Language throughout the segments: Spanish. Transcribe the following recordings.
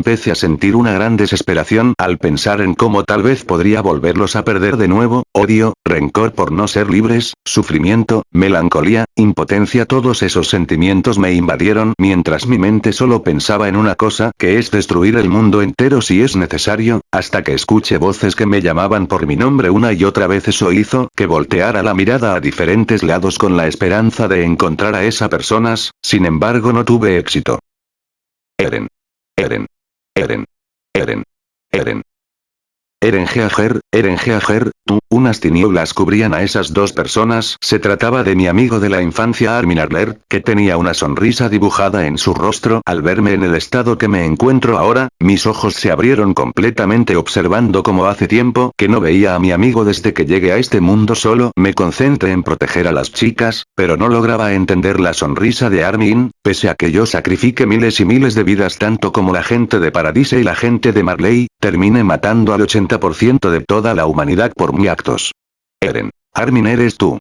empecé a sentir una gran desesperación al pensar en cómo tal vez podría volverlos a perder de nuevo, odio, rencor por no ser libres, sufrimiento, melancolía, impotencia todos esos sentimientos me invadieron mientras mi mente solo pensaba en una cosa que es destruir el mundo entero si es necesario, hasta que escuché voces que me llamaban por mi nombre una y otra vez eso hizo que volteara la mirada a diferentes lados con la esperanza de encontrar a esa personas, sin embargo no tuve éxito. Eren. Eren. Eren. Eren. Eren. Eren Geager, Eren Geager, tú, unas tinieblas cubrían a esas dos personas. Se trataba de mi amigo de la infancia Armin Arler, que tenía una sonrisa dibujada en su rostro. Al verme en el estado que me encuentro ahora, mis ojos se abrieron completamente observando como hace tiempo que no veía a mi amigo desde que llegué a este mundo solo. Me concentré en proteger a las chicas, pero no lograba entender la sonrisa de Armin, pese a que yo sacrifique miles y miles de vidas tanto como la gente de Paradise y la gente de Marley, terminé matando al 80% de la humanidad por mi actos. Eren. Armin eres tú.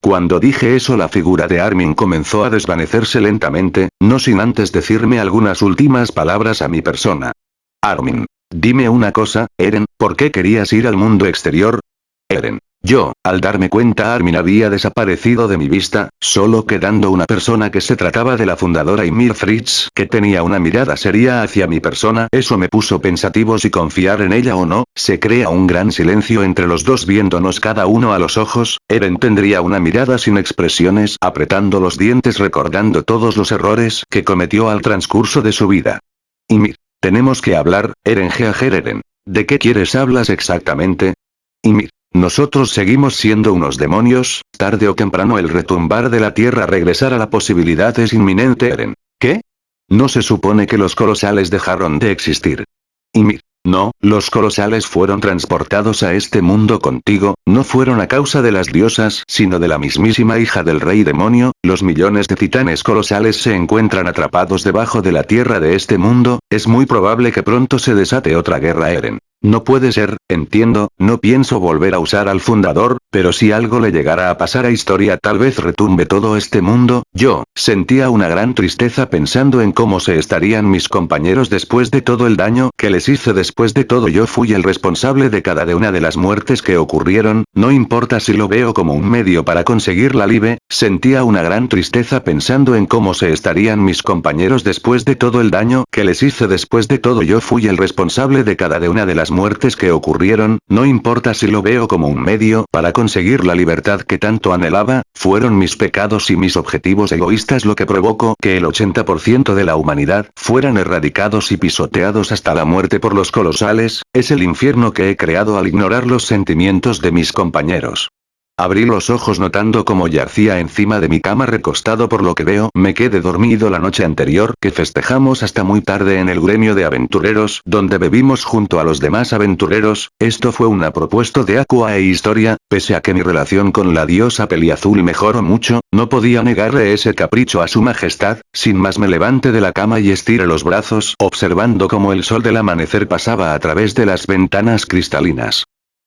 Cuando dije eso la figura de Armin comenzó a desvanecerse lentamente, no sin antes decirme algunas últimas palabras a mi persona. Armin. Dime una cosa, Eren, ¿por qué querías ir al mundo exterior? Eren. Yo, al darme cuenta Armin había desaparecido de mi vista, solo quedando una persona que se trataba de la fundadora Ymir Fritz, que tenía una mirada seria hacia mi persona, eso me puso pensativo si confiar en ella o no, se crea un gran silencio entre los dos viéndonos cada uno a los ojos, Eren tendría una mirada sin expresiones apretando los dientes recordando todos los errores que cometió al transcurso de su vida. Ymir. Tenemos que hablar, Eren Geager Eren. ¿De qué quieres hablas exactamente? Ymir. Nosotros seguimos siendo unos demonios, tarde o temprano el retumbar de la tierra regresar a la posibilidad es inminente Eren. ¿Qué? No se supone que los colosales dejaron de existir. Y no, los colosales fueron transportados a este mundo contigo, no fueron a causa de las diosas, sino de la mismísima hija del rey demonio, los millones de titanes colosales se encuentran atrapados debajo de la tierra de este mundo, es muy probable que pronto se desate otra guerra Eren. No puede ser, entiendo, no pienso volver a usar al fundador, pero si algo le llegara a pasar a historia tal vez retumbe todo este mundo, yo, sentía una gran tristeza pensando en cómo se estarían mis compañeros después de todo el daño que les hice. Después de todo yo fui el responsable de cada de una de las muertes que ocurrieron, no importa si lo veo como un medio para conseguir la libe, sentía una gran tristeza pensando en cómo se estarían mis compañeros después de todo el daño que les hice. Después de todo yo fui el responsable de cada de una de las muertes que ocurrieron, no importa si lo veo como un medio para conseguir la libertad que tanto anhelaba, fueron mis pecados y mis objetivos egoístas lo que provocó que el 80% de la humanidad fueran erradicados y pisoteados hasta la muerte por los colosales, es el infierno que he creado al ignorar los sentimientos de mis compañeros. Abrí los ojos notando como yacía encima de mi cama recostado por lo que veo me quedé dormido la noche anterior que festejamos hasta muy tarde en el gremio de aventureros donde bebimos junto a los demás aventureros, esto fue una propuesta de Aqua e Historia, pese a que mi relación con la diosa peliazul mejoró mucho, no podía negarle ese capricho a su majestad, sin más me levanté de la cama y estiré los brazos observando como el sol del amanecer pasaba a través de las ventanas cristalinas.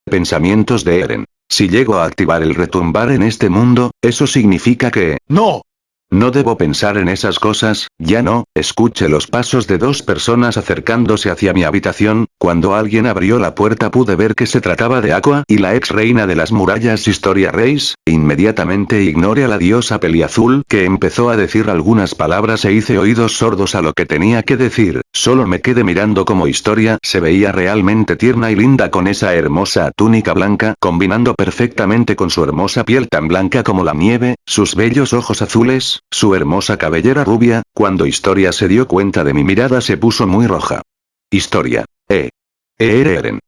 Pensamientos de Eren. Si llego a activar el retumbar en este mundo, eso significa que... ¡No! No debo pensar en esas cosas, ya no, escuché los pasos de dos personas acercándose hacia mi habitación, cuando alguien abrió la puerta pude ver que se trataba de Aqua y la ex reina de las murallas Historia Reis, inmediatamente ignoré a la diosa peliazul que empezó a decir algunas palabras e hice oídos sordos a lo que tenía que decir, solo me quedé mirando como Historia se veía realmente tierna y linda con esa hermosa túnica blanca combinando perfectamente con su hermosa piel tan blanca como la nieve, sus bellos ojos azules, su hermosa cabellera rubia, cuando Historia se dio cuenta de mi mirada se puso muy roja. Historia. Eh. Eren.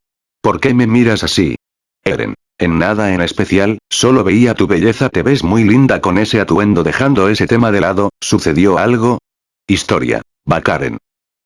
¿Por qué me miras así? Eren. En nada en especial, solo veía tu belleza te ves muy linda con ese atuendo dejando ese tema de lado, ¿sucedió algo? Historia. Bakaren.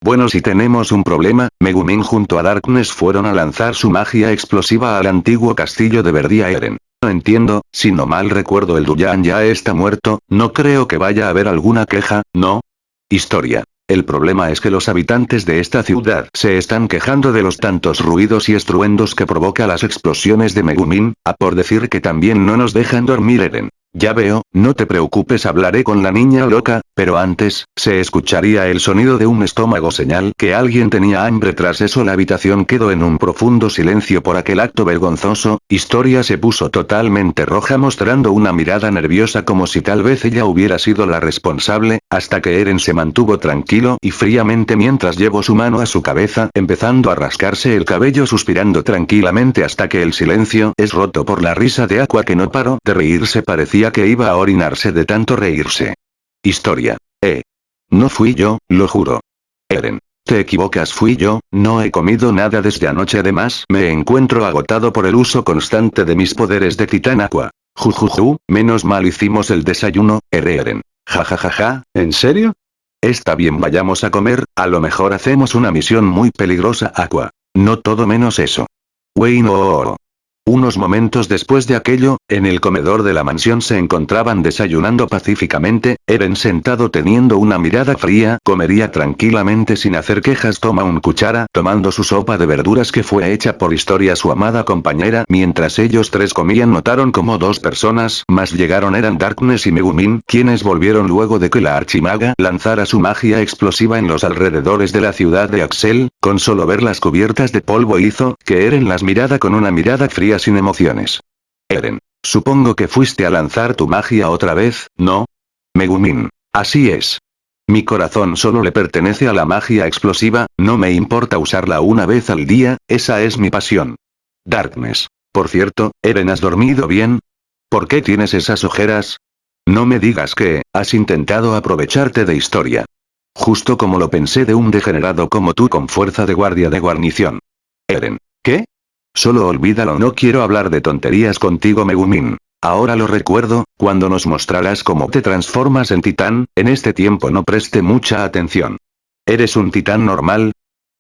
Bueno si tenemos un problema, Megumin junto a Darkness fueron a lanzar su magia explosiva al antiguo castillo de Verdia Eren. No entiendo, si no mal recuerdo el Duyan ya está muerto, no creo que vaya a haber alguna queja, ¿no? Historia. El problema es que los habitantes de esta ciudad se están quejando de los tantos ruidos y estruendos que provoca las explosiones de Megumin, a por decir que también no nos dejan dormir Eren. Ya veo, no te preocupes hablaré con la niña loca, Pero antes, se escucharía el sonido de un estómago señal que alguien tenía hambre. Tras eso la habitación quedó en un profundo silencio por aquel acto vergonzoso, Historia se puso totalmente roja mostrando una mirada nerviosa como si tal vez ella hubiera sido la responsable, hasta que Eren se mantuvo tranquilo y fríamente mientras llevó su mano a su cabeza empezando a rascarse el cabello suspirando tranquilamente hasta que el silencio es roto por la risa de Aqua que no paró de reírse. Parecía que iba a orinarse de tanto reírse. Historia. Eh. No fui yo, lo juro. Eren. Te equivocas fui yo, no he comido nada desde anoche además me encuentro agotado por el uso constante de mis poderes de titán aqua. Jujuju, menos mal hicimos el desayuno, Eren. Jajajaja, ¿en serio? Está bien vayamos a comer, a lo mejor hacemos una misión muy peligrosa aqua. No todo menos eso. Wayne oh, unos momentos después de aquello, en el comedor de la mansión se encontraban desayunando pacíficamente, Eren sentado teniendo una mirada fría, comería tranquilamente sin hacer quejas toma un cuchara, tomando su sopa de verduras que fue hecha por Historia su amada compañera, mientras ellos tres comían notaron como dos personas más llegaron eran Darkness y Megumin, quienes volvieron luego de que la archimaga lanzara su magia explosiva en los alrededores de la ciudad de Axel, con solo ver las cubiertas de polvo hizo, que Eren las mirara con una mirada fría sin emociones. Eren. Supongo que fuiste a lanzar tu magia otra vez, ¿no? Megumin. Así es. Mi corazón solo le pertenece a la magia explosiva, no me importa usarla una vez al día, esa es mi pasión. Darkness. Por cierto, Eren ¿has dormido bien? ¿Por qué tienes esas ojeras? No me digas que, has intentado aprovecharte de historia. Justo como lo pensé de un degenerado como tú con fuerza de guardia de guarnición. Eren. ¿Qué? Solo olvídalo no quiero hablar de tonterías contigo Megumin. Ahora lo recuerdo, cuando nos mostrarás cómo te transformas en titán, en este tiempo no preste mucha atención. ¿Eres un titán normal?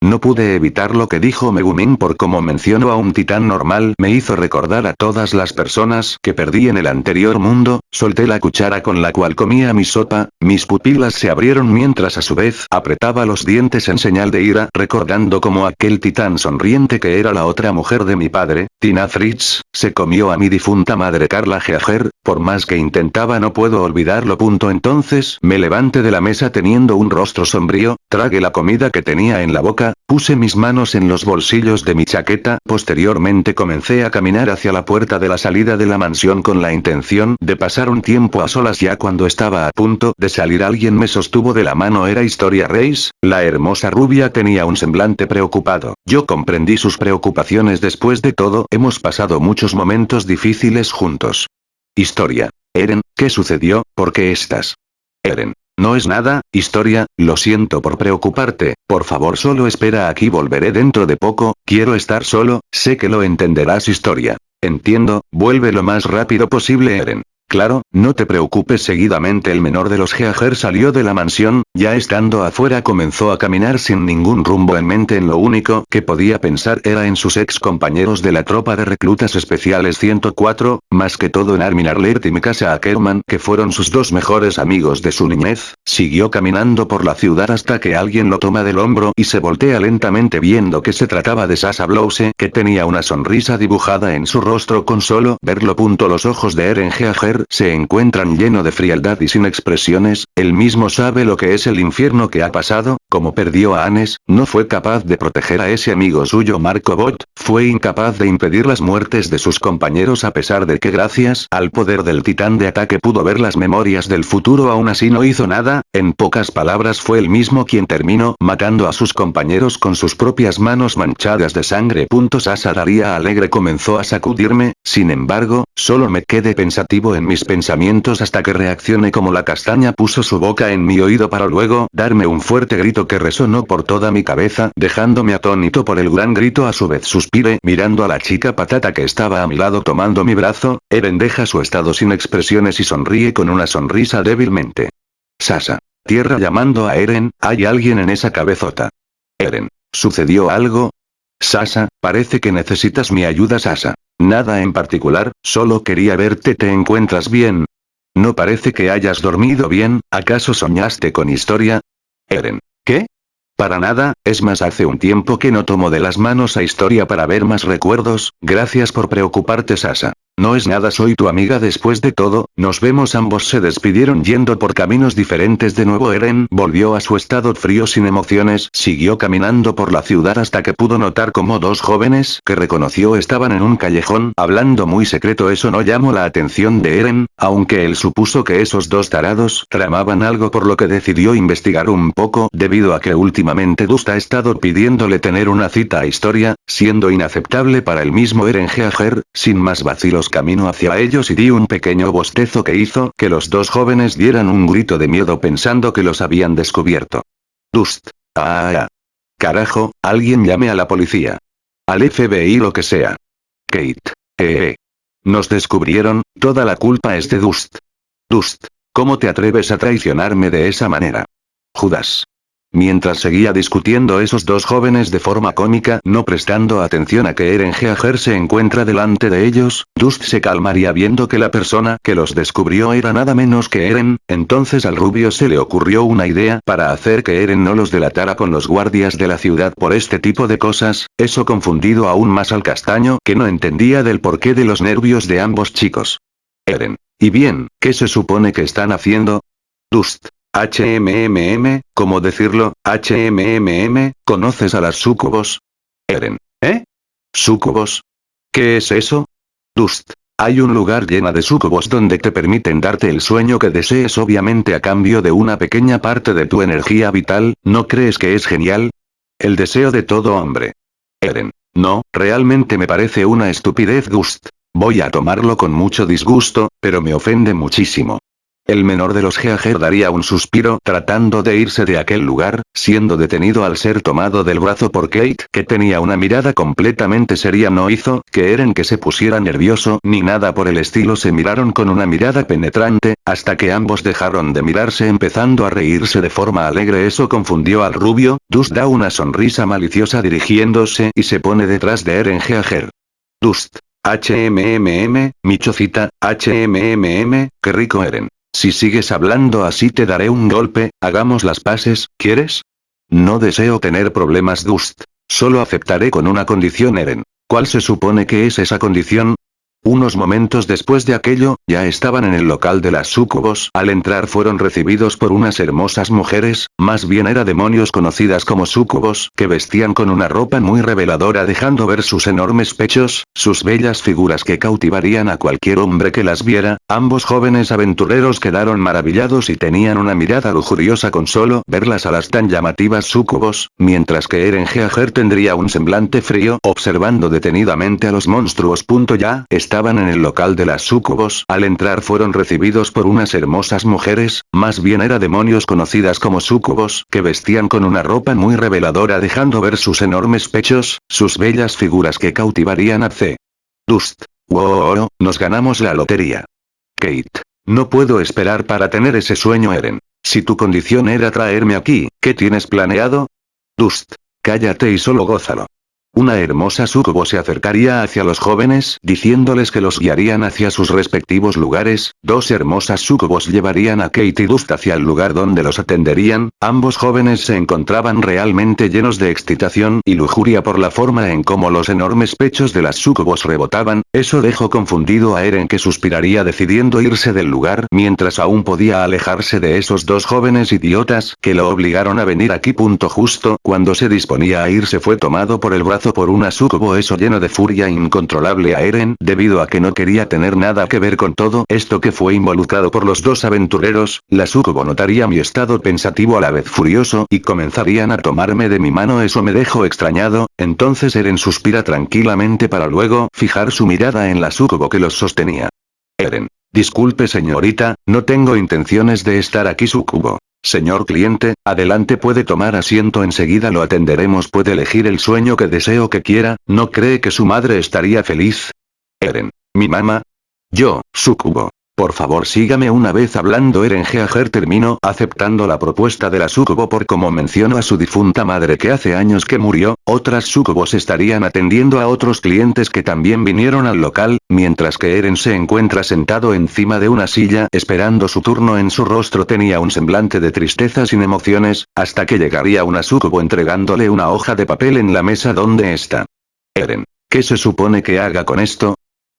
No pude evitar lo que dijo Megumin por como mencionó a un titán normal me hizo recordar a todas las personas que perdí en el anterior mundo, solté la cuchara con la cual comía mi sopa, mis pupilas se abrieron mientras a su vez apretaba los dientes en señal de ira recordando como aquel titán sonriente que era la otra mujer de mi padre, Tina Fritz, se comió a mi difunta madre Carla Geager, por más que intentaba no puedo olvidarlo. Punto entonces me levanté de la mesa teniendo un rostro sombrío, tragué la comida que tenía en la boca puse mis manos en los bolsillos de mi chaqueta, posteriormente comencé a caminar hacia la puerta de la salida de la mansión con la intención de pasar un tiempo a solas ya cuando estaba a punto de salir alguien me sostuvo de la mano era Historia Reis, la hermosa rubia tenía un semblante preocupado, yo comprendí sus preocupaciones después de todo hemos pasado muchos momentos difíciles juntos. Historia. Eren, ¿qué sucedió? ¿Por qué estás? Eren. No es nada, historia, lo siento por preocuparte, por favor solo espera aquí volveré dentro de poco, quiero estar solo, sé que lo entenderás historia. Entiendo, vuelve lo más rápido posible Eren. Claro, no te preocupes seguidamente el menor de los Geager salió de la mansión, ya estando afuera comenzó a caminar sin ningún rumbo en mente en lo único que podía pensar era en sus ex compañeros de la tropa de reclutas especiales 104, más que todo en Armin Arlert y Mikasa Ackerman que fueron sus dos mejores amigos de su niñez, siguió caminando por la ciudad hasta que alguien lo toma del hombro y se voltea lentamente viendo que se trataba de Sasa Blouse que tenía una sonrisa dibujada en su rostro con solo verlo. Punto los ojos de Eren Se encuentran lleno de frialdad y sin expresiones, él mismo sabe lo que es el infierno que ha pasado, como perdió a Anes, no fue capaz de proteger a ese amigo suyo Marco Bot, fue incapaz de impedir las muertes de sus compañeros a pesar de que gracias al poder del titán de ataque pudo ver las memorias del futuro aún así no hizo nada, en pocas palabras fue el mismo quien terminó matando a sus compañeros con sus propias manos manchadas de sangre. Sasa Daría alegre comenzó a sacudirme, sin embargo, solo me quedé pensativo en mis pensamientos hasta que reaccioné como la castaña puso su boca en mi oído para luego darme un fuerte grito que resonó por toda mi cabeza, dejándome atónito por el gran grito a su vez suspiré mirando a la chica patata que estaba a mi lado tomando mi brazo, Eren deja su estado sin expresiones y sonríe con una sonrisa débilmente. Sasa. Tierra llamando a Eren, hay alguien en esa cabezota. Eren. ¿Sucedió algo? Sasa, parece que necesitas mi ayuda Sasa. Nada en particular, solo quería verte ¿te encuentras bien? No parece que hayas dormido bien, ¿acaso soñaste con historia? Eren. ¿Qué? Para nada, es más hace un tiempo que no tomo de las manos a historia para ver más recuerdos, gracias por preocuparte Sasa. No es nada soy tu amiga después de todo, nos vemos ambos se despidieron yendo por caminos diferentes de nuevo Eren. Volvió a su estado frío sin emociones, siguió caminando por la ciudad hasta que pudo notar como dos jóvenes que reconoció estaban en un callejón hablando muy secreto. Eso no llamó la atención de Eren, aunque él supuso que esos dos tarados tramaban algo por lo que decidió investigar un poco debido a que últimamente estado pidiéndole tener una cita a historia, siendo inaceptable para el mismo Eren sin más vacilos camino hacia ellos y di un pequeño bostezo que hizo que los dos jóvenes dieran un grito de miedo pensando que los habían descubierto. Dust. Ah, ah. Carajo, alguien llame a la policía. Al FBI lo que sea. Kate. Eh, eh. Nos descubrieron, toda la culpa es de Dust. Dust. ¿Cómo te atreves a traicionarme de esa manera? Judas. Mientras seguía discutiendo esos dos jóvenes de forma cómica, no prestando atención a que Eren Geager se encuentra delante de ellos, Dust se calmaría viendo que la persona que los descubrió era nada menos que Eren, entonces al rubio se le ocurrió una idea para hacer que Eren no los delatara con los guardias de la ciudad por este tipo de cosas, eso confundido aún más al castaño que no entendía del porqué de los nervios de ambos chicos. Eren. Y bien, ¿qué se supone que están haciendo? Dust. HMMM, ¿cómo decirlo? HMMM, ¿conoces a las sucubos? Eren. ¿Eh? ¿Sucubos? ¿Qué es eso? Dust. Hay un lugar lleno de sucubos donde te permiten darte el sueño que desees obviamente a cambio de una pequeña parte de tu energía vital, ¿no crees que es genial? El deseo de todo hombre. Eren. No, realmente me parece una estupidez Dust. Voy a tomarlo con mucho disgusto, pero me ofende muchísimo. El menor de los Geager daría un suspiro tratando de irse de aquel lugar, siendo detenido al ser tomado del brazo por Kate que tenía una mirada completamente seria no hizo que Eren que se pusiera nervioso ni nada por el estilo se miraron con una mirada penetrante, hasta que ambos dejaron de mirarse empezando a reírse de forma alegre eso confundió al rubio, Dust da una sonrisa maliciosa dirigiéndose y se pone detrás de Eren Geager. Dust. HMMM, Michocita, HMMM, qué rico Eren. Si sigues hablando así te daré un golpe, hagamos las paces, ¿quieres? No deseo tener problemas Dust. Solo aceptaré con una condición Eren. ¿Cuál se supone que es esa condición? Unos momentos después de aquello, ya estaban en el local de las sucubos. Al entrar fueron recibidos por unas hermosas mujeres, más bien era demonios conocidas como sucubos, que vestían con una ropa muy reveladora dejando ver sus enormes pechos, sus bellas figuras que cautivarían a cualquier hombre que las viera. Ambos jóvenes aventureros quedaron maravillados y tenían una mirada lujuriosa con solo verlas a las tan llamativas sucubos, mientras que Eren Geager tendría un semblante frío observando detenidamente a los monstruos. Ya, estaban en el local de las sucubos, al entrar fueron recibidos por unas hermosas mujeres, más bien era demonios conocidas como sucubos, que vestían con una ropa muy reveladora dejando ver sus enormes pechos, sus bellas figuras que cautivarían a C. Dust. Wow, nos ganamos la lotería. Kate. No puedo esperar para tener ese sueño Eren. Si tu condición era traerme aquí, ¿qué tienes planeado? Dust. Cállate y solo gózalo. Una hermosa sucubo se acercaría hacia los jóvenes, diciéndoles que los guiarían hacia sus respectivos lugares, dos hermosas sucubos llevarían a Kate y Dust hacia el lugar donde los atenderían, ambos jóvenes se encontraban realmente llenos de excitación y lujuria por la forma en cómo los enormes pechos de las sucubos rebotaban, eso dejó confundido a Eren que suspiraría decidiendo irse del lugar mientras aún podía alejarse de esos dos jóvenes idiotas que lo obligaron a venir aquí. Punto justo. Cuando se disponía a irse fue tomado por el brazo por una sucubo eso lleno de furia incontrolable a Eren debido a que no quería tener nada que ver con todo esto que fue involucrado por los dos aventureros, la sucubo notaría mi estado pensativo a la vez furioso y comenzarían a tomarme de mi mano eso me dejó extrañado, entonces Eren suspira tranquilamente para luego fijar su mirada en la sucubo que los sostenía. Eren. Disculpe señorita, no tengo intenciones de estar aquí sucubo. Señor cliente, adelante puede tomar asiento enseguida lo atenderemos puede elegir el sueño que deseo que quiera, ¿no cree que su madre estaría feliz? Eren. ¿Mi mamá? Yo, sucubo. Por favor sígame una vez hablando Eren Jeager terminó aceptando la propuesta de la sucubo por como mencionó a su difunta madre que hace años que murió, otras sucubos estarían atendiendo a otros clientes que también vinieron al local, mientras que Eren se encuentra sentado encima de una silla esperando su turno en su rostro tenía un semblante de tristeza sin emociones, hasta que llegaría una sucubo entregándole una hoja de papel en la mesa donde está. Eren. ¿Qué se supone que haga con esto?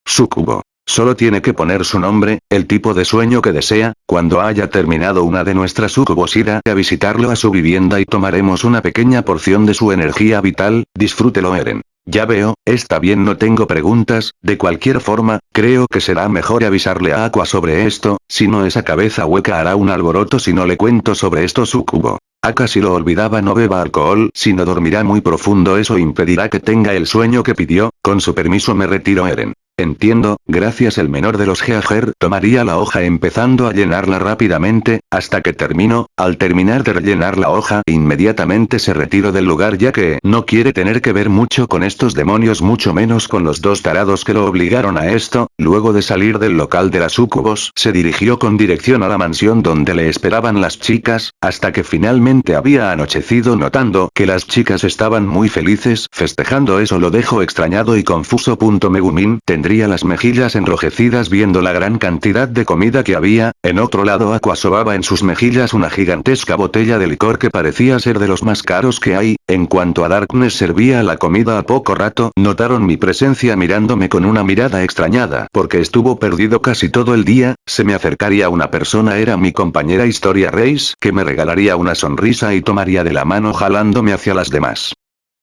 Sucubo. Solo tiene que poner su nombre, el tipo de sueño que desea, cuando haya terminado una de nuestras sucubos irá a visitarlo a su vivienda y tomaremos una pequeña porción de su energía vital, disfrútelo Eren. Ya veo, está bien no tengo preguntas, de cualquier forma, creo que será mejor avisarle a Aqua sobre esto, si no esa cabeza hueca hará un alboroto si no le cuento sobre esto sucubo. Aka si lo olvidaba no beba alcohol, si no dormirá muy profundo eso impedirá que tenga el sueño que pidió, con su permiso me retiro Eren. Entiendo, gracias el menor de los Geager tomaría la hoja empezando a llenarla rápidamente, hasta que terminó, al terminar de rellenar la hoja inmediatamente se retiró del lugar ya que no quiere tener que ver mucho con estos demonios mucho menos con los dos tarados que lo obligaron a esto, luego de salir del local de las sucubos se dirigió con dirección a la mansión donde le esperaban las chicas, hasta que finalmente había anochecido notando que las chicas estaban muy felices festejando eso lo dejó extrañado y confuso. Megumin tendría las mejillas enrojecidas viendo la gran cantidad de comida que había, en otro lado Aqua sobaba en sus mejillas una gigantesca botella de licor que parecía ser de los más caros que hay, en cuanto a Darkness servía la comida a poco rato, notaron mi presencia mirándome con una mirada extrañada porque estuvo perdido casi todo el día, se me acercaría una persona era mi compañera Historia Reis que me regalaría una sonrisa y tomaría de la mano jalándome hacia las demás.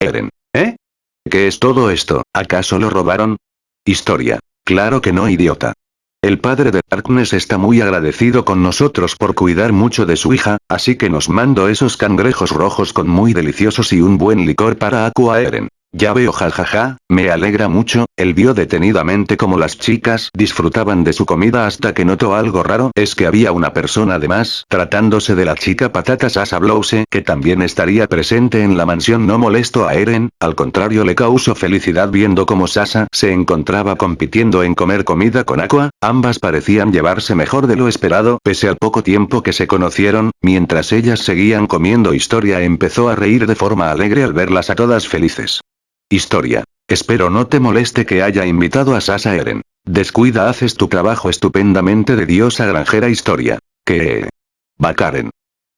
Eren. ¿Eh? ¿Qué es todo esto? ¿Acaso lo robaron? Historia. Claro que no idiota. El padre de Darkness está muy agradecido con nosotros por cuidar mucho de su hija, así que nos mando esos cangrejos rojos con muy deliciosos y un buen licor para Aqua Eren. Ya veo jajaja, me alegra mucho, él vio detenidamente como las chicas disfrutaban de su comida hasta que notó algo raro, es que había una persona además, tratándose de la chica patata Sasa Blouse, que también estaría presente en la mansión no molesto a Eren, al contrario le causó felicidad viendo como Sasa se encontraba compitiendo en comer comida con Aqua, ambas parecían llevarse mejor de lo esperado, pese al poco tiempo que se conocieron, mientras ellas seguían comiendo historia empezó a reír de forma alegre al verlas a todas felices. Historia. Espero no te moleste que haya invitado a Sasa Eren. Descuida haces tu trabajo estupendamente de diosa granjera historia. Que... Bakaren.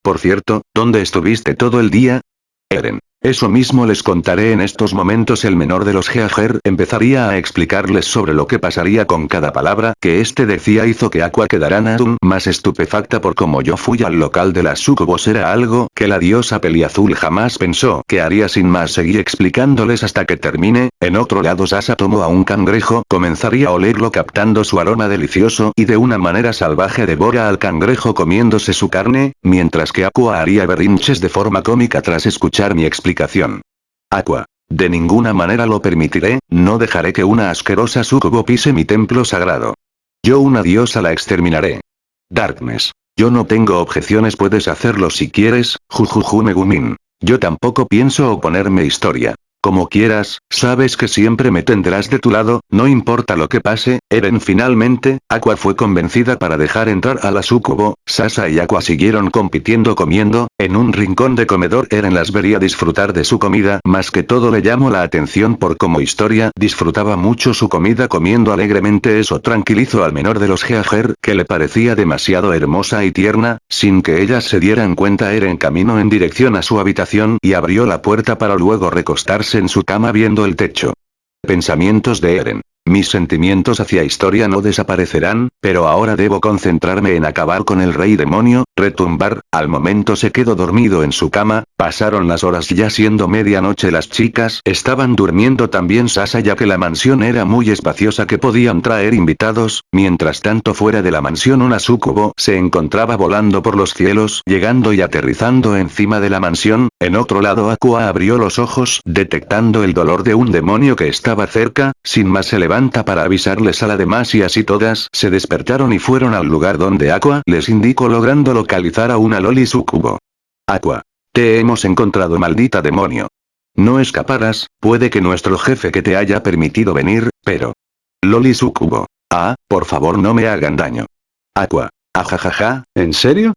Por cierto, ¿dónde estuviste todo el día? Eren. Eso mismo les contaré en estos momentos. El menor de los Geager empezaría a explicarles sobre lo que pasaría con cada palabra que este decía hizo que Aqua quedara aún más estupefacta por como yo fui al local de las sucubos era algo que la diosa peliazul jamás pensó que haría sin más. Seguir explicándoles hasta que termine, en otro lado Sasa tomó a un cangrejo comenzaría a olerlo captando su aroma delicioso y de una manera salvaje devora al cangrejo comiéndose su carne, mientras que Aqua haría berrinches de forma cómica tras escuchar mi explicación Aqua. De ninguna manera lo permitiré, no dejaré que una asquerosa sucubo pise mi templo sagrado. Yo una diosa la exterminaré. Darkness. Yo no tengo objeciones puedes hacerlo si quieres, jujuju Megumin. Yo tampoco pienso oponerme historia. Como quieras, sabes que siempre me tendrás de tu lado, no importa lo que pase, Eren finalmente, Aqua fue convencida para dejar entrar a la sucubo, Sasa y Aqua siguieron compitiendo comiendo, en un rincón de comedor Eren las vería disfrutar de su comida, más que todo le llamó la atención por como historia disfrutaba mucho su comida comiendo alegremente eso tranquilizó al menor de los Geager, que le parecía demasiado hermosa y tierna, sin que ellas se dieran cuenta Eren caminó en dirección a su habitación y abrió la puerta para luego recostarse en su cama viendo el techo. Pensamientos de Eren. Mis sentimientos hacia historia no desaparecerán, pero ahora debo concentrarme en acabar con el rey demonio, retumbar, al momento se quedó dormido en su cama, pasaron las horas ya siendo medianoche las chicas estaban durmiendo también Sasa ya que la mansión era muy espaciosa que podían traer invitados, mientras tanto fuera de la mansión una sucubo se encontraba volando por los cielos llegando y aterrizando encima de la mansión, en otro lado Aqua abrió los ojos detectando el dolor de un demonio que estaba cerca, sin más para avisarles a la demás y así todas se despertaron y fueron al lugar donde Aqua les indicó logrando localizar a una Loli Sucubo. Aqua. Te hemos encontrado maldita demonio. No escaparás, puede que nuestro jefe que te haya permitido venir, pero... Loli Sucubo. Ah, por favor no me hagan daño. Aqua. Ajajaja, ¿En serio?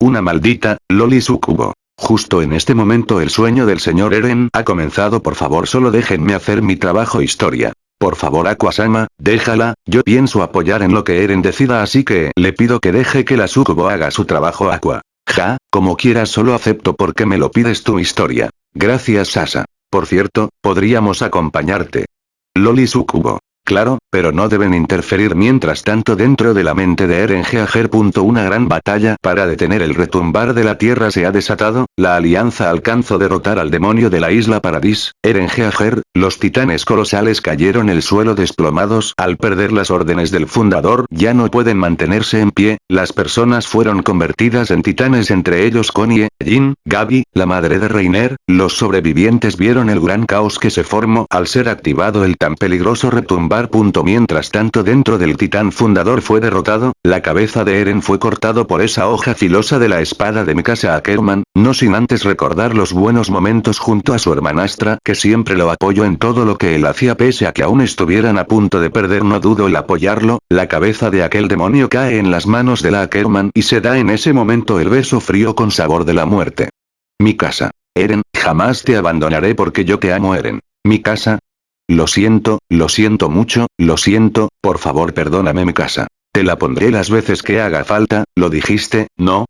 una maldita, Loli Sucubo. Justo en este momento el sueño del señor Eren ha comenzado por favor solo déjenme hacer mi trabajo historia. Por favor Aquasama, déjala, yo pienso apoyar en lo que Eren decida así que le pido que deje que la Sucubo haga su trabajo Aqua. Ja, como quieras solo acepto porque me lo pides tu historia. Gracias Sasa. Por cierto, podríamos acompañarte. Loli Sucubo. Claro, pero no deben interferir mientras tanto dentro de la mente de Eren Geager. Una gran batalla para detener el retumbar de la tierra se ha desatado, la alianza alcanzó derrotar al demonio de la isla Paradis, Eren Geager, los titanes colosales cayeron el suelo desplomados. Al perder las órdenes del fundador ya no pueden mantenerse en pie, las personas fueron convertidas en titanes entre ellos Connie, Jin, Gabi, la madre de Reiner, los sobrevivientes vieron el gran caos que se formó al ser activado el tan peligroso retumbar Mientras tanto dentro del titán fundador fue derrotado, la cabeza de Eren fue cortado por esa hoja filosa de la espada de Mikasa Ackerman, no sin antes recordar los buenos momentos junto a su hermanastra que siempre lo apoyó en todo lo que él hacía pese a que aún estuvieran a punto de perder no dudo el apoyarlo, la cabeza de aquel demonio cae en las manos de la Ackerman y se da en ese momento el beso frío con sabor de la muerte. Mi casa. Eren, jamás te abandonaré porque yo te amo Eren. Mi casa, lo siento, lo siento mucho, lo siento, por favor perdóname mi casa. Te la pondré las veces que haga falta, ¿lo dijiste, no?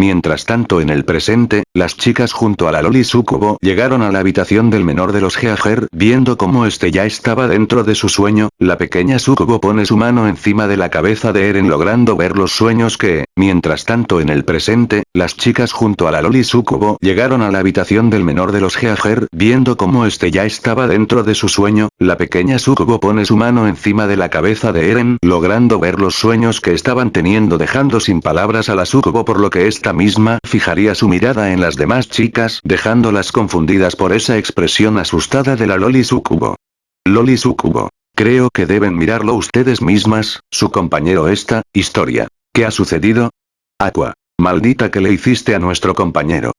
Mientras tanto en el presente, las chicas junto a la Loli Sukubo llegaron a la habitación del menor de los Geager viendo cómo este ya estaba dentro de su sueño, la pequeña Sukubo pone su mano encima de la cabeza de Eren logrando ver los sueños que, mientras tanto en el presente, las chicas junto a la Loli Sukubo llegaron a la habitación del menor de los Geager viendo cómo este ya estaba dentro de su sueño, la pequeña Sukubo pone su mano encima de la cabeza de Eren logrando ver los sueños que estaban teniendo dejando sin palabras a la Sukubo por lo que esta misma fijaría su mirada en las demás chicas dejándolas confundidas por esa expresión asustada de la Loli Sukubo. Loli Sukubo. Creo que deben mirarlo ustedes mismas, su compañero esta, historia. ¿Qué ha sucedido? Aqua. Maldita que le hiciste a nuestro compañero.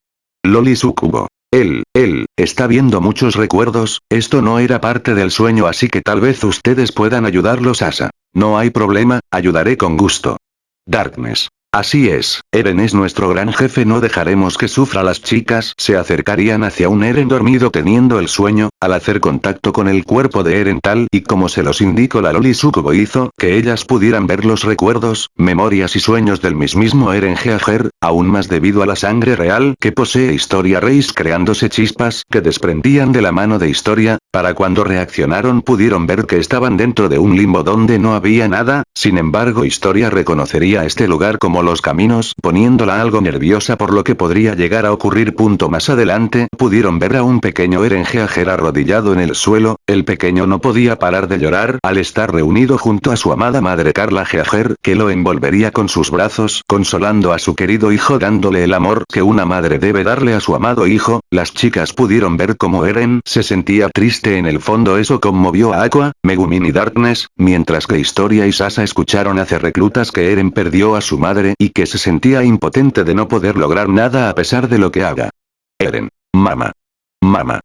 Loli Sukubo. Él, él, está viendo muchos recuerdos, esto no era parte del sueño así que tal vez ustedes puedan ayudarlos Asa. No hay problema, ayudaré con gusto. Darkness. Así es, Eren es nuestro gran jefe no dejaremos que sufra. Las chicas se acercarían hacia un Eren dormido teniendo el sueño, al hacer contacto con el cuerpo de Eren tal y como se los indicó la Loli Sukubo hizo que ellas pudieran ver los recuerdos, memorias y sueños del mismísimo Eren Geager, aún más debido a la sangre real que posee Historia Reis creándose chispas que desprendían de la mano de Historia, para cuando reaccionaron pudieron ver que estaban dentro de un limbo donde no había nada, sin embargo Historia reconocería este lugar como los caminos, poniéndola algo nerviosa por lo que podría llegar a ocurrir. Punto más adelante, pudieron ver a un pequeño Eren Geager arrodillado en el suelo, el pequeño no podía parar de llorar al estar reunido junto a su amada madre Carla Geager, que lo envolvería con sus brazos, consolando a su querido hijo dándole el amor que una madre debe darle a su amado hijo, las chicas pudieron ver cómo Eren se sentía triste en el fondo eso conmovió a Aqua, Megumin y Darkness, mientras que Historia y Sasa escucharon hace reclutas que Eren perdió a su madre y que se sentía impotente de no poder lograr nada a pesar de lo que haga. Eren. Mama. Mama.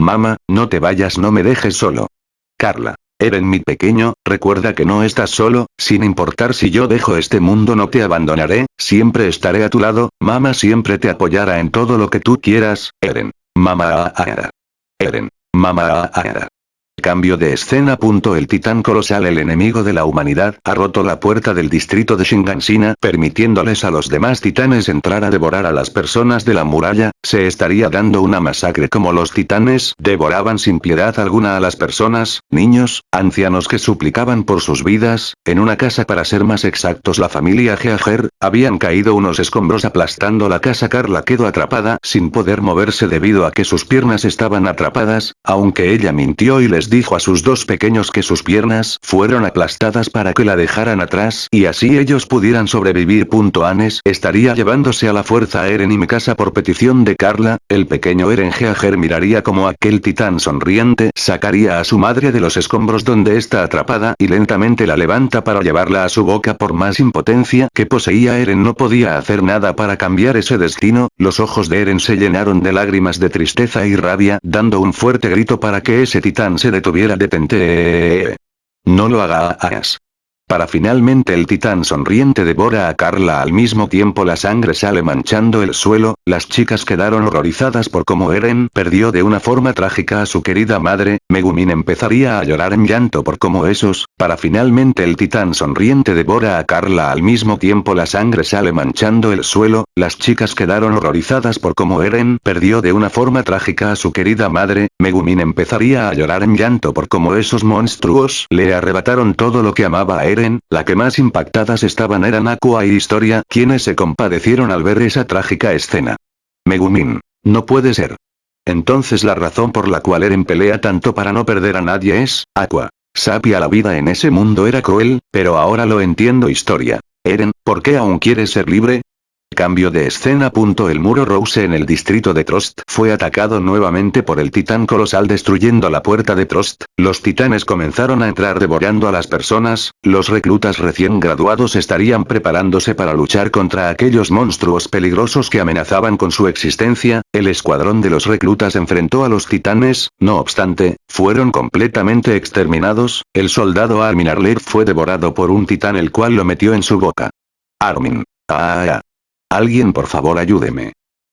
Mama, no te vayas no me dejes solo. Carla. Eren mi pequeño, recuerda que no estás solo, sin importar si yo dejo este mundo no te abandonaré, siempre estaré a tu lado, mamá siempre te apoyará en todo lo que tú quieras, Eren. Mama Eren. Mama Cambio de escena. El titán colosal el enemigo de la humanidad ha roto la puerta del distrito de Shingansina permitiéndoles a los demás titanes entrar a devorar a las personas de la muralla, se estaría dando una masacre como los titanes devoraban sin piedad alguna a las personas, niños, ancianos que suplicaban por sus vidas, en una casa para ser más exactos la familia Geager, habían caído unos escombros aplastando la casa. Carla quedó atrapada sin poder moverse debido a que sus piernas estaban atrapadas, aunque ella mintió y les dijo a sus dos pequeños que sus piernas fueron aplastadas para que la dejaran atrás y así ellos pudieran sobrevivir. Anes estaría llevándose a la fuerza a Eren y Mikasa por petición de Carla, el pequeño Eren Geager miraría como aquel titán sonriente sacaría a su madre de los escombros donde está atrapada y lentamente la levanta para llevarla a su boca por más impotencia que poseía Eren no podía hacer nada para cambiar ese destino, los ojos de Eren se llenaron de lágrimas de tristeza y rabia dando un fuerte grito para que ese titán se tuviera detente. No lo hagas. Para finalmente el titán sonriente devora a Carla al mismo tiempo la sangre sale manchando el suelo, las chicas quedaron horrorizadas por cómo Eren perdió de una forma trágica a su querida madre, Megumin empezaría a llorar en llanto por cómo esos, para finalmente el titán sonriente devora a Carla al mismo tiempo la sangre sale manchando el suelo, las chicas quedaron horrorizadas por cómo Eren perdió de una forma trágica a su querida madre, Megumin empezaría a llorar en llanto por cómo esos monstruos le arrebataron todo lo que amaba a Eren la que más impactadas estaban eran Aqua y Historia, quienes se compadecieron al ver esa trágica escena. Megumin. No puede ser. Entonces la razón por la cual Eren pelea tanto para no perder a nadie es, Aqua. Sabía la vida en ese mundo era cruel, pero ahora lo entiendo Historia. Eren, ¿por qué aún quieres ser libre? Cambio de escena. El muro Rose en el distrito de Trost fue atacado nuevamente por el titán colosal destruyendo la puerta de Trost, los titanes comenzaron a entrar devorando a las personas, los reclutas recién graduados estarían preparándose para luchar contra aquellos monstruos peligrosos que amenazaban con su existencia, el escuadrón de los reclutas enfrentó a los titanes, no obstante, fueron completamente exterminados, el soldado Armin Arler fue devorado por un titán el cual lo metió en su boca. Armin. Ah, ah. Alguien por favor ayúdeme.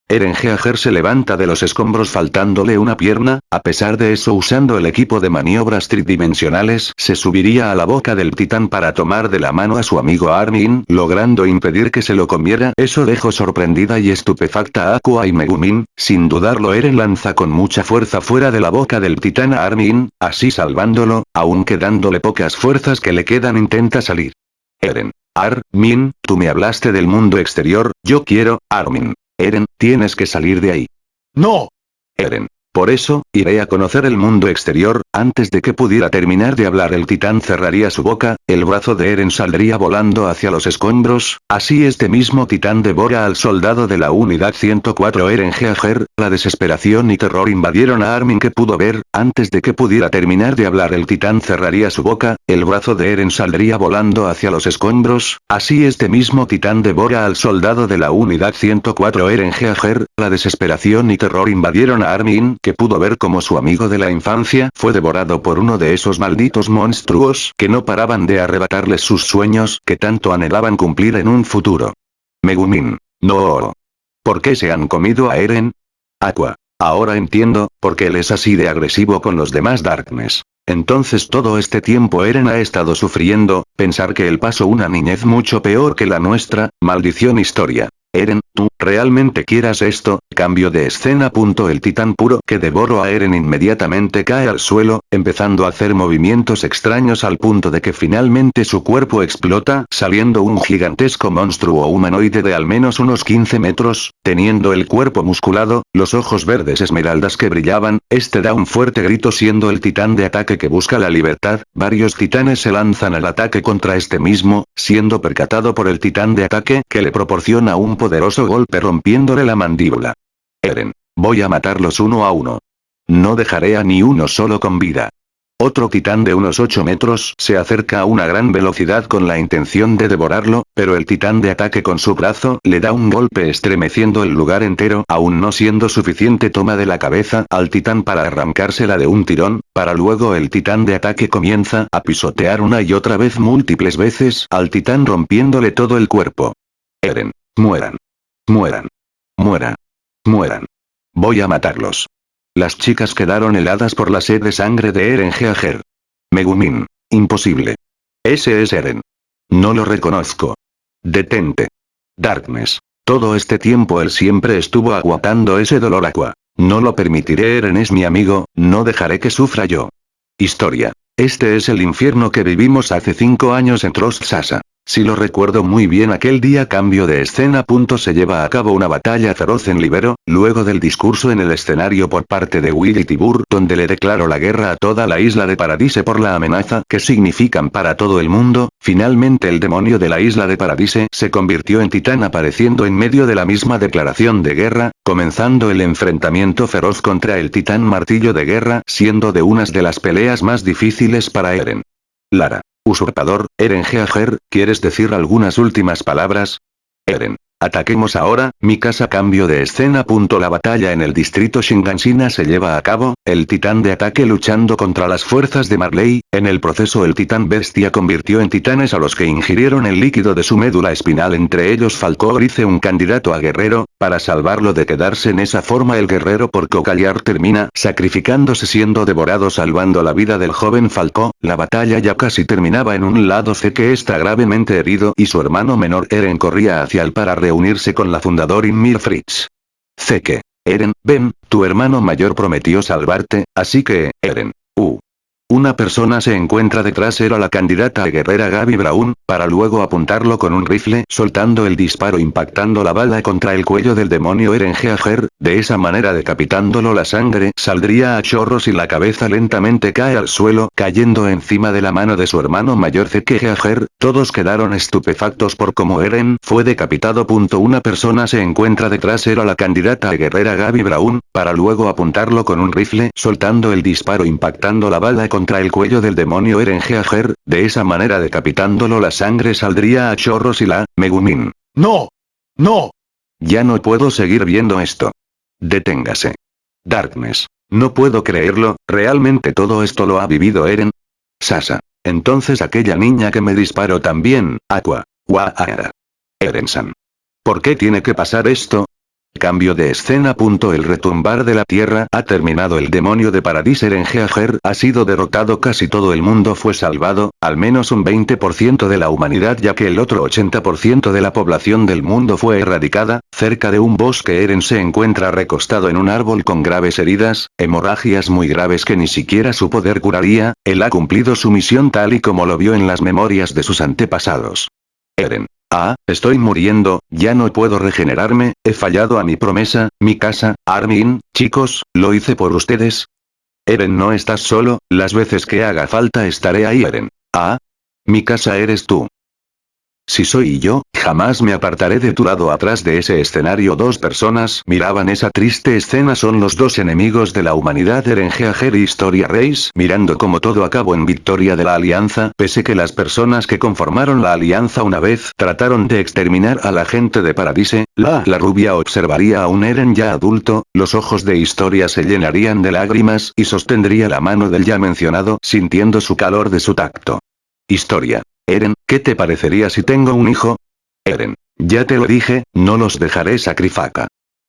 Eren Geager se levanta de los escombros faltándole una pierna, a pesar de eso usando el equipo de maniobras tridimensionales se subiría a la boca del titán para tomar de la mano a su amigo Armin, logrando impedir que se lo comiera. Eso dejó sorprendida y estupefacta a Aqua y Megumin, sin dudarlo Eren lanza con mucha fuerza fuera de la boca del titán a Armin, así salvándolo, aunque dándole pocas fuerzas que le quedan intenta salir. Eren. Armin, tú me hablaste del mundo exterior, yo quiero, Armin. Eren, tienes que salir de ahí. No. Eren. Por eso, iré a conocer el mundo exterior, antes de que pudiera terminar de hablar el titán cerraría su boca, el brazo de Eren saldría volando hacia los escombros, así este mismo titán devora al soldado de la unidad 104 Eren Geager, la desesperación y terror invadieron a Armin que pudo ver, antes de que pudiera terminar de hablar el titán cerraría su boca, el brazo de Eren saldría volando hacia los escombros, así este mismo titán devora al soldado de la unidad 104 Eren Geager, la desesperación y terror invadieron a Armin que pudo ver como su amigo de la infancia fue devorado por uno de esos malditos monstruos que no paraban de arrebatarles sus sueños que tanto anhelaban cumplir en un futuro. Megumin. No. ¿Por qué se han comido a Eren? Aqua. Ahora entiendo, por qué él es así de agresivo con los demás Darkness. Entonces todo este tiempo Eren ha estado sufriendo, pensar que él pasó una niñez mucho peor que la nuestra, maldición historia. Eren, tú, ¿realmente quieras esto? Cambio de escena. El titán puro que devoró a Eren inmediatamente cae al suelo, empezando a hacer movimientos extraños al punto de que finalmente su cuerpo explota, saliendo un gigantesco monstruo humanoide de al menos unos 15 metros, teniendo el cuerpo musculado, los ojos verdes esmeraldas que brillaban, este da un fuerte grito siendo el titán de ataque que busca la libertad, varios titanes se lanzan al ataque contra este mismo, siendo percatado por el titán de ataque que le proporciona un poderoso golpe rompiéndole la mandíbula. Eren. Voy a matarlos uno a uno. No dejaré a ni uno solo con vida. Otro titán de unos 8 metros se acerca a una gran velocidad con la intención de devorarlo, pero el titán de ataque con su brazo le da un golpe estremeciendo el lugar entero, aún no siendo suficiente toma de la cabeza al titán para arrancársela de un tirón, para luego el titán de ataque comienza a pisotear una y otra vez múltiples veces al titán rompiéndole todo el cuerpo. Eren. Mueran. Mueran. Muera. Mueran. Voy a matarlos. Las chicas quedaron heladas por la sed de sangre de Eren Geager. Megumin. Imposible. Ese es Eren. No lo reconozco. Detente. Darkness. Todo este tiempo él siempre estuvo aguantando ese dolor aqua. No lo permitiré Eren es mi amigo, no dejaré que sufra yo. Historia. Este es el infierno que vivimos hace cinco años en Trost Sasa. Si lo recuerdo muy bien aquel día cambio de escena. Se lleva a cabo una batalla feroz en Libero, luego del discurso en el escenario por parte de Willy Tibur donde le declaró la guerra a toda la isla de Paradise por la amenaza que significan para todo el mundo, finalmente el demonio de la isla de Paradise se convirtió en titán apareciendo en medio de la misma declaración de guerra, comenzando el enfrentamiento feroz contra el titán martillo de guerra siendo de unas de las peleas más difíciles para Eren. Lara. Usurpador, Eren Geager, ¿quieres decir algunas últimas palabras? Eren. Ataquemos ahora, mi casa cambio de escena. La batalla en el distrito Shingansina se lleva a cabo, el titán de ataque luchando contra las fuerzas de Marley, en el proceso el titán bestia convirtió en titanes a los que ingirieron el líquido de su médula espinal entre ellos Falcor hice un candidato a guerrero, para salvarlo de quedarse en esa forma. El guerrero por cocallar termina sacrificándose siendo devorado salvando la vida del joven Falco, la batalla ya casi terminaba en un lado C que está gravemente herido y su hermano menor Eren corría hacia el para reunirse con la fundador Inmir Fritz. Zeke. Eren, ven, tu hermano mayor prometió salvarte, así que, Eren. Una persona se encuentra detrás era la candidata a guerrera Gaby Brown, para luego apuntarlo con un rifle soltando el disparo impactando la bala contra el cuello del demonio Eren Geager, de esa manera decapitándolo la sangre saldría a chorros y la cabeza lentamente cae al suelo cayendo encima de la mano de su hermano mayor Zeke Geager, todos quedaron estupefactos por cómo Eren fue decapitado. Una persona se encuentra detrás era la candidata a guerrera Gaby Brown, para luego apuntarlo con un rifle soltando el disparo impactando la bala contra el cuello del demonio Eren Geager, de esa manera decapitándolo la sangre saldría a chorros y la, Megumin. ¡No! ¡No! Ya no puedo seguir viendo esto. Deténgase. Darkness. No puedo creerlo, realmente todo esto lo ha vivido Eren. Sasa. Entonces aquella niña que me disparó también, Aqua. Waara. Eren-san. ¿Por qué tiene que pasar esto? Cambio de escena. El retumbar de la tierra ha terminado el demonio de Paradis Erengeager ha sido derrotado casi todo el mundo fue salvado, al menos un 20% de la humanidad ya que el otro 80% de la población del mundo fue erradicada, cerca de un bosque Eren se encuentra recostado en un árbol con graves heridas, hemorragias muy graves que ni siquiera su poder curaría, él ha cumplido su misión tal y como lo vio en las memorias de sus antepasados. Eren. Ah, estoy muriendo, ya no puedo regenerarme, he fallado a mi promesa, mi casa, Armin, chicos, lo hice por ustedes. Eren no estás solo, las veces que haga falta estaré ahí Eren. Ah. Mi casa eres tú. Si soy yo, jamás me apartaré de tu lado. Atrás de ese escenario dos personas miraban esa triste escena. Son los dos enemigos de la humanidad Eren y Historia Reis mirando como todo acabó en victoria de la alianza. Pese que las personas que conformaron la alianza una vez trataron de exterminar a la gente de Paradise, la, la rubia observaría a un Eren ya adulto, los ojos de Historia se llenarían de lágrimas y sostendría la mano del ya mencionado sintiendo su calor de su tacto. Historia. Eren, ¿qué te parecería si tengo un hijo? Eren. Ya te lo dije, no los dejaré sacrificar.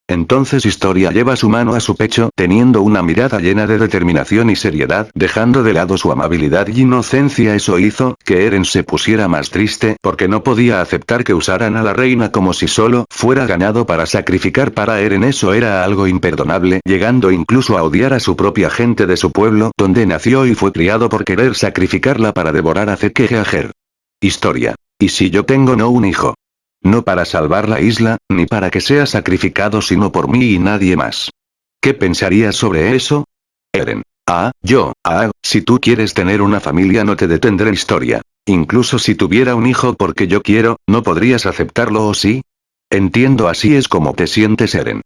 Entonces Historia lleva su mano a su pecho teniendo una mirada llena de determinación y seriedad dejando de lado su amabilidad y inocencia eso hizo que Eren se pusiera más triste porque no podía aceptar que usaran a la reina como si solo fuera ganado para sacrificar para Eren eso era algo imperdonable llegando incluso a odiar a su propia gente de su pueblo donde nació y fue criado por querer sacrificarla para devorar a Zeke Geager. Historia. ¿Y si yo tengo no un hijo? No para salvar la isla, ni para que sea sacrificado sino por mí y nadie más. ¿Qué pensarías sobre eso? Eren. Ah, yo, ah, si tú quieres tener una familia no te detendré historia. Incluso si tuviera un hijo porque yo quiero, ¿no podrías aceptarlo o sí? Entiendo así es como te sientes Eren.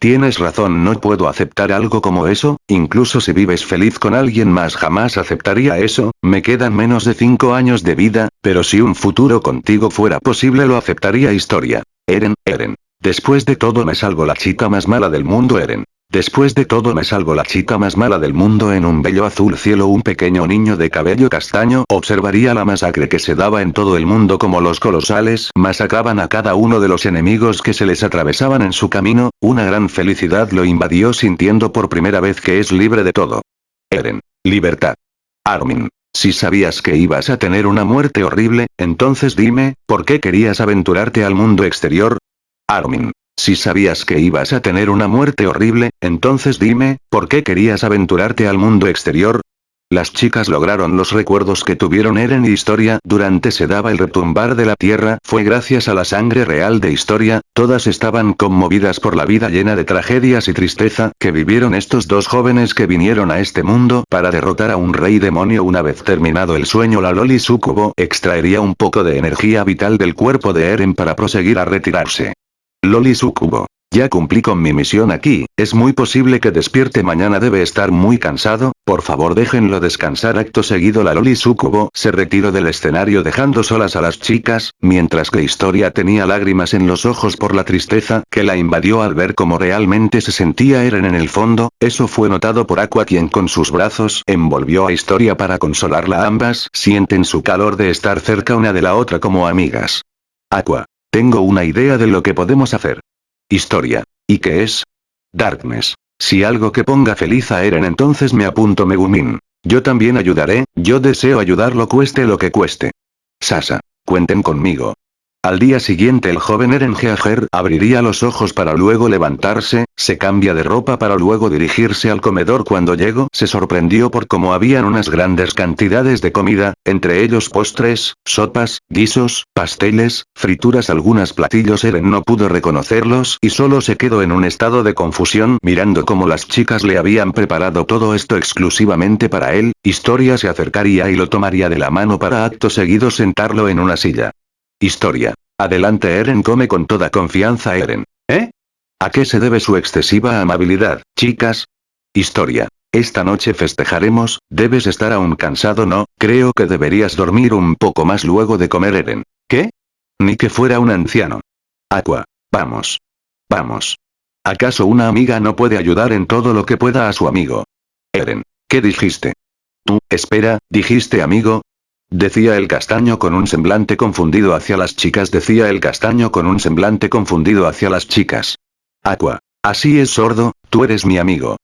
Tienes razón no puedo aceptar algo como eso, incluso si vives feliz con alguien más jamás aceptaría eso, me quedan menos de 5 años de vida, pero si un futuro contigo fuera posible lo aceptaría historia. Eren, Eren. Después de todo me salgo la chica más mala del mundo Eren. Después de todo me salgo la chica más mala del mundo en un bello azul cielo un pequeño niño de cabello castaño observaría la masacre que se daba en todo el mundo como los colosales masacraban a cada uno de los enemigos que se les atravesaban en su camino, una gran felicidad lo invadió sintiendo por primera vez que es libre de todo. Eren. Libertad. Armin. Si sabías que ibas a tener una muerte horrible, entonces dime, ¿por qué querías aventurarte al mundo exterior? Armin. Si sabías que ibas a tener una muerte horrible, entonces dime, ¿por qué querías aventurarte al mundo exterior? Las chicas lograron los recuerdos que tuvieron Eren y Historia durante se daba el retumbar de la tierra fue gracias a la sangre real de Historia, todas estaban conmovidas por la vida llena de tragedias y tristeza que vivieron estos dos jóvenes que vinieron a este mundo para derrotar a un rey demonio una vez terminado el sueño la Loli Sucubo extraería un poco de energía vital del cuerpo de Eren para proseguir a retirarse. Loli Sucubo. Ya cumplí con mi misión aquí, es muy posible que despierte mañana debe estar muy cansado, por favor déjenlo descansar acto seguido la Loli Sucubo se retiró del escenario dejando solas a las chicas, mientras que Historia tenía lágrimas en los ojos por la tristeza que la invadió al ver cómo realmente se sentía Eren en el fondo, eso fue notado por Aqua quien con sus brazos envolvió a Historia para consolarla ambas sienten su calor de estar cerca una de la otra como amigas. Aqua. Tengo una idea de lo que podemos hacer. Historia. ¿Y qué es? Darkness. Si algo que ponga feliz a Eren entonces me apunto Megumin. Yo también ayudaré, yo deseo ayudarlo cueste lo que cueste. Sasa. Cuenten conmigo. Al día siguiente el joven Eren abriría los ojos para luego levantarse, se cambia de ropa para luego dirigirse al comedor. Cuando llegó se sorprendió por cómo habían unas grandes cantidades de comida, entre ellos postres, sopas, guisos, pasteles, frituras. Algunas platillos Eren no pudo reconocerlos y solo se quedó en un estado de confusión mirando cómo las chicas le habían preparado todo esto exclusivamente para él, Historia se acercaría y lo tomaría de la mano para acto seguido sentarlo en una silla. Historia. Adelante Eren come con toda confianza Eren. ¿Eh? ¿A qué se debe su excesiva amabilidad, chicas? Historia. Esta noche festejaremos, debes estar aún cansado no, creo que deberías dormir un poco más luego de comer Eren. ¿Qué? Ni que fuera un anciano. Aqua. Vamos. Vamos. ¿Acaso una amiga no puede ayudar en todo lo que pueda a su amigo? Eren. ¿Qué dijiste? Tú, espera, dijiste amigo, Decía el castaño con un semblante confundido hacia las chicas decía el castaño con un semblante confundido hacia las chicas. Aqua. Así es sordo, tú eres mi amigo.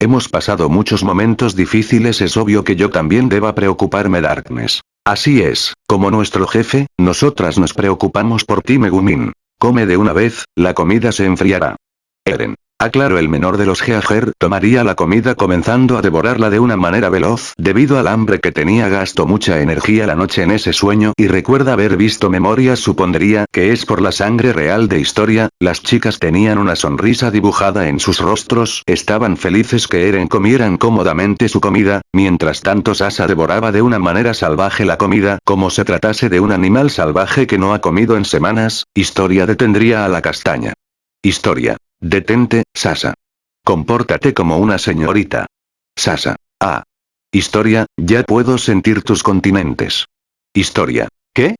Hemos pasado muchos momentos difíciles es obvio que yo también deba preocuparme Darkness. Así es, como nuestro jefe, nosotras nos preocupamos por ti Megumin. Come de una vez, la comida se enfriará. Eren. Aclaro el menor de los Geager tomaría la comida comenzando a devorarla de una manera veloz debido al hambre que tenía gastó mucha energía la noche en ese sueño y recuerda haber visto memorias supondría que es por la sangre real de historia, las chicas tenían una sonrisa dibujada en sus rostros, estaban felices que Eren comieran cómodamente su comida, mientras tanto Sasa devoraba de una manera salvaje la comida como se tratase de un animal salvaje que no ha comido en semanas, historia detendría a la castaña. Historia. Detente, Sasa. Compórtate como una señorita. Sasa. Ah. Historia, ya puedo sentir tus continentes. Historia. ¿Qué?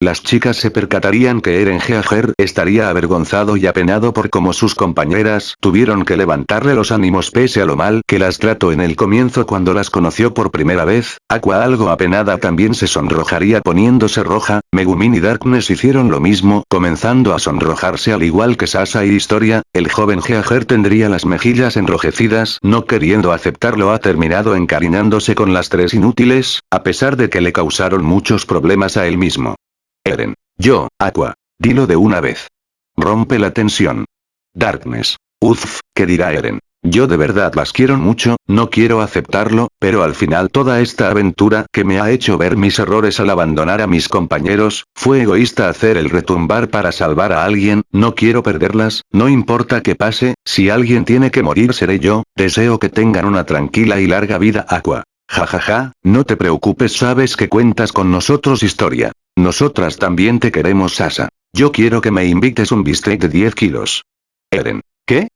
Las chicas se percatarían que Eren Geager estaría avergonzado y apenado por cómo sus compañeras tuvieron que levantarle los ánimos pese a lo mal que las trató en el comienzo cuando las conoció por primera vez, Aqua algo apenada también se sonrojaría poniéndose roja, Megumin y Darkness hicieron lo mismo, comenzando a sonrojarse al igual que Sasa y Historia, el joven Geager tendría las mejillas enrojecidas no queriendo aceptarlo ha terminado encariñándose con las tres inútiles, a pesar de que le causaron muchos problemas a él mismo. Eren. Yo, Aqua. Dilo de una vez. Rompe la tensión. Darkness. Uff, ¿qué dirá Eren? Yo de verdad las quiero mucho, no quiero aceptarlo, pero al final toda esta aventura que me ha hecho ver mis errores al abandonar a mis compañeros, fue egoísta hacer el retumbar para salvar a alguien, no quiero perderlas, no importa qué pase, si alguien tiene que morir seré yo, deseo que tengan una tranquila y larga vida Aqua. Jajaja, ja, ja, no te preocupes sabes que cuentas con nosotros historia. Nosotras también te queremos Sasa. Yo quiero que me invites un bistec de 10 kilos. Eren. ¿Qué?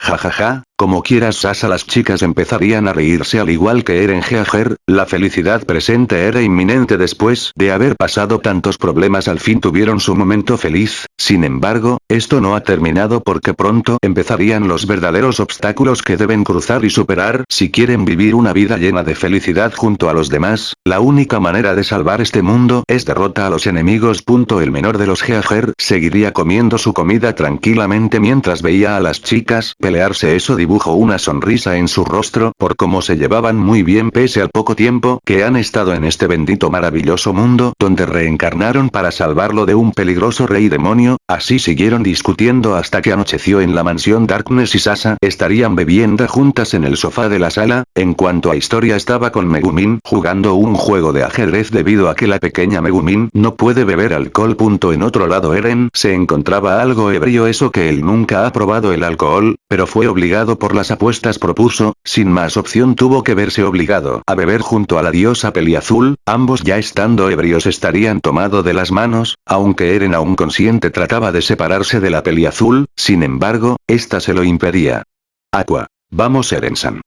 Jajaja, ja, como quieras Sasa las chicas empezarían a reírse al igual que Eren Geager, la felicidad presente era inminente después de haber pasado tantos problemas al fin tuvieron su momento feliz, sin embargo, esto no ha terminado porque pronto empezarían los verdaderos obstáculos que deben cruzar y superar si quieren vivir una vida llena de felicidad junto a los demás, la única manera de salvar este mundo es derrota a los enemigos. El menor de los Geager seguiría comiendo su comida tranquilamente mientras veía a las chicas pelearse. Eso dibujó una sonrisa en su rostro por cómo se llevaban muy bien pese al poco tiempo que han estado en este bendito maravilloso mundo donde reencarnaron para salvarlo de un peligroso rey demonio, así siguieron discutiendo hasta que anocheció en la mansión Darkness y Sasa estarían bebiendo juntas en el sofá de la sala, en cuanto a historia estaba con Megumin jugando un juego de ajedrez debido a que la pequeña Megumin no puede beber alcohol. Punto en otro lado Eren se encontraba algo ebrio eso que él nunca ha probado el alcohol, pero fue obligado por las apuestas propuso, sin más opción tuvo que verse obligado a beber junto a la diosa peliazul, ambos ya estando ebrios estarían tomado de las manos, aunque Eren aún consciente trataba de separarse de la peliazul, sin embargo, esta se lo impedía. Aqua. Vamos Eren-san.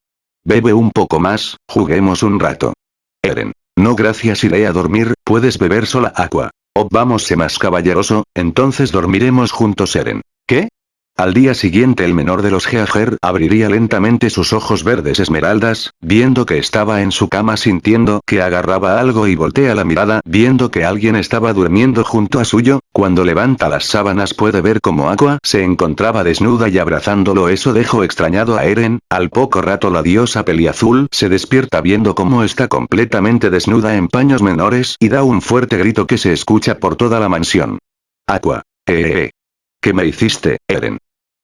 Bebe un poco más, juguemos un rato. Eren. No gracias iré a dormir, puedes beber sola Aqua. Oh vamos sé más caballeroso, entonces dormiremos juntos Eren. ¿Qué? Al día siguiente el menor de los Geager abriría lentamente sus ojos verdes esmeraldas, viendo que estaba en su cama sintiendo que agarraba algo y voltea la mirada viendo que alguien estaba durmiendo junto a suyo, cuando levanta las sábanas puede ver como Aqua se encontraba desnuda y abrazándolo eso dejó extrañado a Eren, al poco rato la diosa peliazul se despierta viendo cómo está completamente desnuda en paños menores y da un fuerte grito que se escucha por toda la mansión. Aqua. Eh, eh, eh. ¿Qué me hiciste, Eren?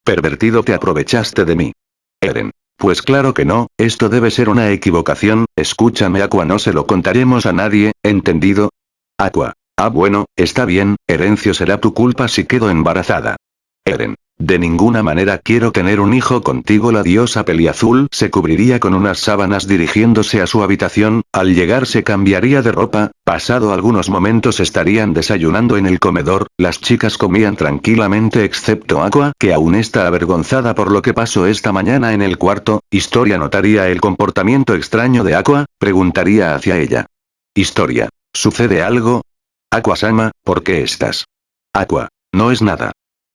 Pervertido te aprovechaste de mí. Eren. Pues claro que no, esto debe ser una equivocación, escúchame Aqua no se lo contaremos a nadie, ¿entendido? Aqua. Ah bueno, está bien, Herencio será tu culpa si quedo embarazada. Eren. De ninguna manera quiero tener un hijo contigo la diosa peliazul se cubriría con unas sábanas dirigiéndose a su habitación, al llegar se cambiaría de ropa, pasado algunos momentos estarían desayunando en el comedor, las chicas comían tranquilamente excepto Aqua que aún está avergonzada por lo que pasó esta mañana en el cuarto, Historia notaría el comportamiento extraño de Aqua, preguntaría hacia ella. Historia. ¿Sucede algo? Aqua-sama, ¿por qué estás? Aqua. No es nada.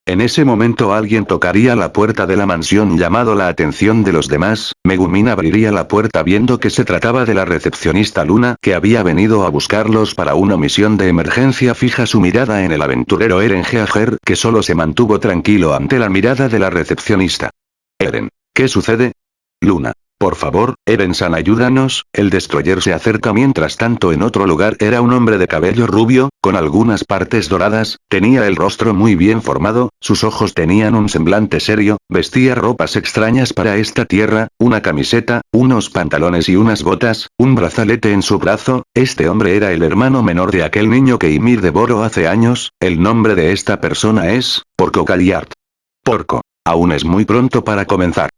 En ese momento alguien tocaría la puerta de la mansión llamado la atención de los demás, Megumin abriría la puerta viendo que se trataba de la recepcionista Luna que había venido a buscarlos para una misión de emergencia fija su mirada en el aventurero Eren Geager que solo se mantuvo tranquilo ante la mirada de la recepcionista. Eren. ¿Qué sucede? Luna. Por favor, Eren-san ayúdanos, el destroyer se acerca mientras tanto en otro lugar era un hombre de cabello rubio, con algunas partes doradas, tenía el rostro muy bien formado, sus ojos tenían un semblante serio, vestía ropas extrañas para esta tierra, una camiseta, unos pantalones y unas botas, un brazalete en su brazo, este hombre era el hermano menor de aquel niño que Ymir devoró hace años, el nombre de esta persona es, Porco Galliard. Porco. Aún es muy pronto para comenzar.